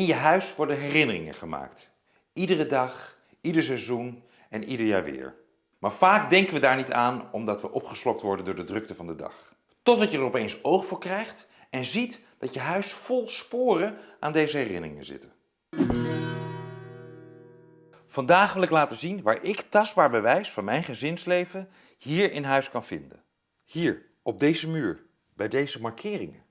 In je huis worden herinneringen gemaakt. Iedere dag, ieder seizoen en ieder jaar weer. Maar vaak denken we daar niet aan omdat we opgeslokt worden door de drukte van de dag. Totdat je er opeens oog voor krijgt en ziet dat je huis vol sporen aan deze herinneringen zitten. Vandaag wil ik laten zien waar ik tastbaar bewijs van mijn gezinsleven hier in huis kan vinden. Hier, op deze muur, bij deze markeringen.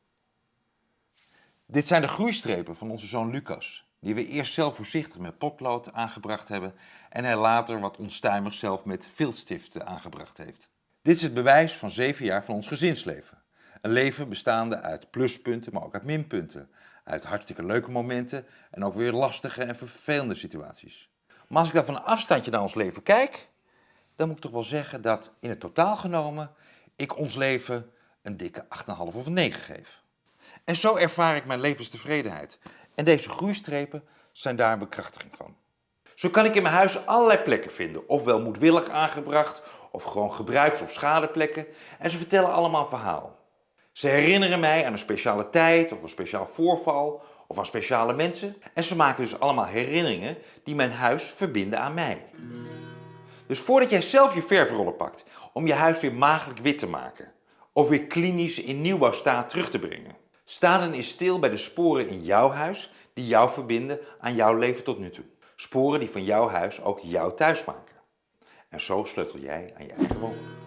Dit zijn de groeistrepen van onze zoon Lucas, die we eerst zelf voorzichtig met potlood aangebracht hebben en hij later wat onstuimig zelf met viltstiften aangebracht heeft. Dit is het bewijs van zeven jaar van ons gezinsleven. Een leven bestaande uit pluspunten, maar ook uit minpunten. Uit hartstikke leuke momenten en ook weer lastige en vervelende situaties. Maar als ik dan van een afstandje naar ons leven kijk, dan moet ik toch wel zeggen dat in het totaal genomen ik ons leven een dikke 8,5 of een 9 geef. En zo ervaar ik mijn levenstevredenheid. En deze groeistrepen zijn daar een bekrachtiging van. Zo kan ik in mijn huis allerlei plekken vinden, ofwel moedwillig aangebracht, of gewoon gebruiks- of schadeplekken. En ze vertellen allemaal een verhaal. Ze herinneren mij aan een speciale tijd, of een speciaal voorval, of aan speciale mensen. En ze maken dus allemaal herinneringen die mijn huis verbinden aan mij. Dus voordat jij zelf je verfrollen pakt om je huis weer maagdelijk wit te maken, of weer klinisch in nieuwbouwstaat terug te brengen, sta dan eens stil bij de sporen in jouw huis die jou verbinden aan jouw leven tot nu toe. Sporen die van jouw huis ook jouw thuis maken. En zo sleutel jij aan je eigen woongeluk.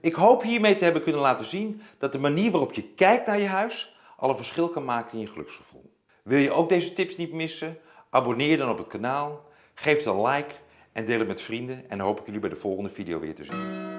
Ik hoop hiermee te hebben kunnen laten zien dat de manier waarop je kijkt naar je huis al een verschil kan maken in je geluksgevoel. Wil je ook deze tips niet missen? Abonneer dan op het kanaal, geef een like en deel het met vrienden en dan hoop ik jullie bij de volgende video weer te zien.